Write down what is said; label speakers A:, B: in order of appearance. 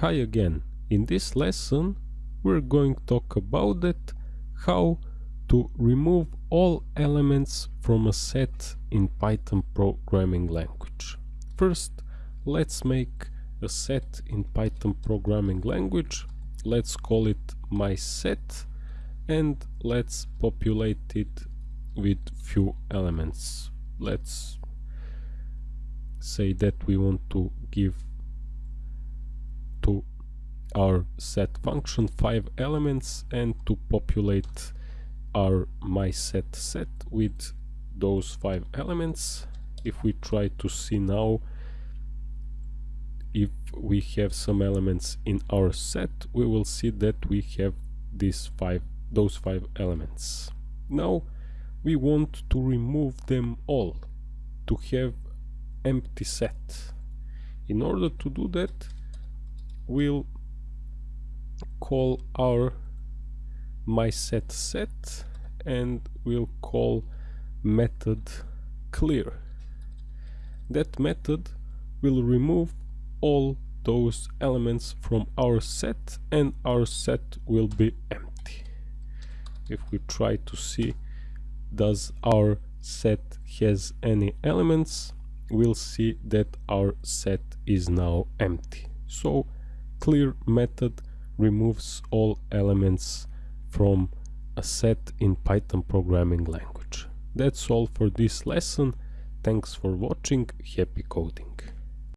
A: Hi again. In this lesson we're going to talk about that how to remove all elements from a set in Python programming language. First let's make a set in Python programming language. Let's call it my set and let's populate it with few elements. Let's say that we want to give our set function five elements and to populate our my set set with those five elements. If we try to see now if we have some elements in our set we will see that we have these five those five elements. Now we want to remove them all to have empty set. In order to do that we'll call our my set set and we'll call method clear. That method will remove all those elements from our set and our set will be empty. If we try to see does our set has any elements we'll see that our set is now empty. So clear method removes all elements from a set in Python programming language. That's all for this lesson. Thanks for watching. Happy coding.